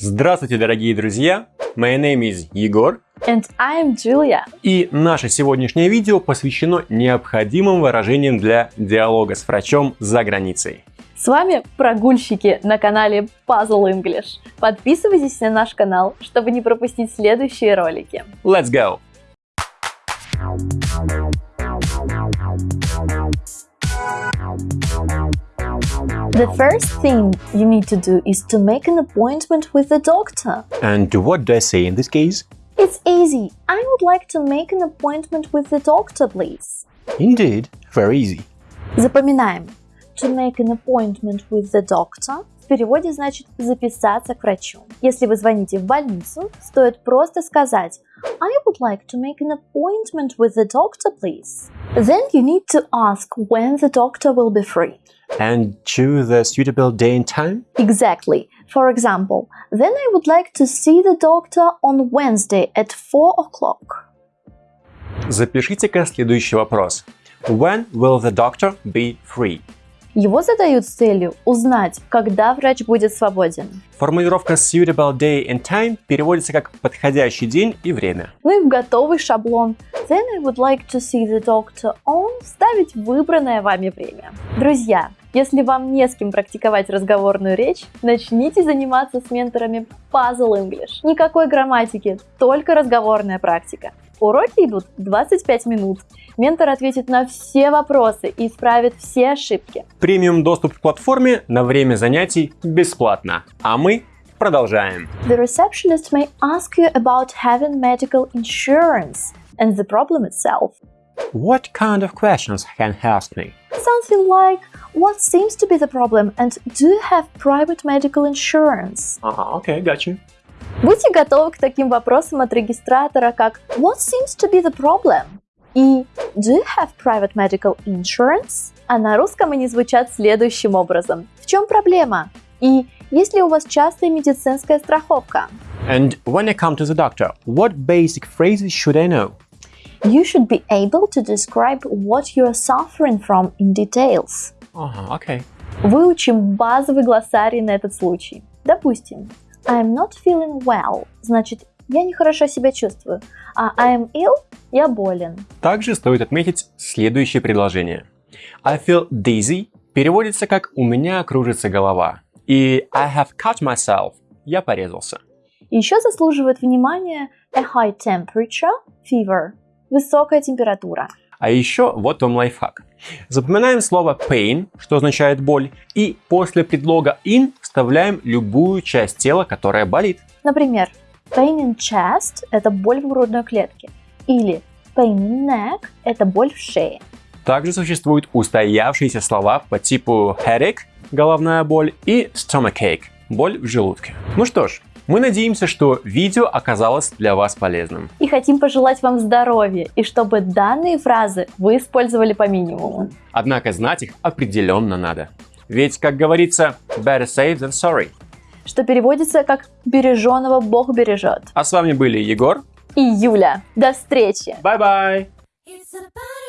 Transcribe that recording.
Здравствуйте, дорогие друзья! My name is Егор. And I'm Julia. И наше сегодняшнее видео посвящено необходимым выражениям для диалога с врачом за границей. С вами прогульщики на канале Puzzle English. Подписывайтесь на наш канал, чтобы не пропустить следующие ролики. Let's go! The first thing you need to do is to make an appointment with the doctor. And what do I say in this case? It's easy. I would like to make an appointment with the doctor, please. Indeed, very easy. Запоминаем. To make an appointment with the doctor в переводе значит записаться к врачу. Если вы звоните в больницу, стоит просто сказать I would like to make an appointment with the doctor, please. Then you need to ask when the doctor will be free. And choose a suitable day and time? Exactly. For example, then I would like to see the doctor on Wednesday at 4 o'clock. Запишите-ка следующий вопрос. When will the doctor be free? Его задают с целью узнать, когда врач будет свободен. Формулировка suitable day and time переводится как подходящий день и время. Ну и в готовый шаблон Then I would like to see the doctor on вставить выбранное вами время. Друзья, если вам не с кем практиковать разговорную речь, начните заниматься с менторами Puzzle English. Никакой грамматики, только разговорная практика. Уроки идут 25 минут. Ментор ответит на все вопросы и исправит все ошибки. Премиум доступ к платформе на время занятий бесплатно. А мы продолжаем. The receptionist may ask you about having medical insurance and the problem itself. What kind of questions can ask me? Something like, what seems to be the problem and do you have private medical insurance? Ага, окей, gotcha. Будьте готовы к таким вопросам от регистратора, как What seems to be the problem? и Do you have private medical insurance? А на русском они звучат следующим образом. В чем проблема? И есть ли у вас частая медицинская страховка? And when I come to the doctor, what basic phrases should I know? You should be able to describe what you are suffering from in details. Ага, окей. Выучим базовый глоссарий на этот случай. Допустим, I'm not feeling well, значит, я нехорошо себя чувствую, а I'm ill – я болен. Также стоит отметить следующее предложение. I feel dizzy переводится как «у меня кружится голова». И I have cut myself – я порезался. Еще заслуживает внимания a high temperature, fever – высокая температура. А еще вот вам лайфхак. Запоминаем слово pain, что означает боль, и после предлога in вставляем любую часть тела, которая болит. Например, pain in chest – это боль в грудной клетке, или pain in neck – это боль в шее. Также существуют устоявшиеся слова по типу headache – головная боль и stomachache – боль в желудке. Ну что ж, мы надеемся, что видео оказалось для вас полезным. И хотим пожелать вам здоровья, и чтобы данные фразы вы использовали по минимуму. Однако знать их определенно надо. Ведь, как говорится, better safe than sorry. Что переводится как «береженого Бог бережет». А с вами были Егор И Юля. До встречи! Bye-bye! It's about